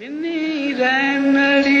பின்னீரடி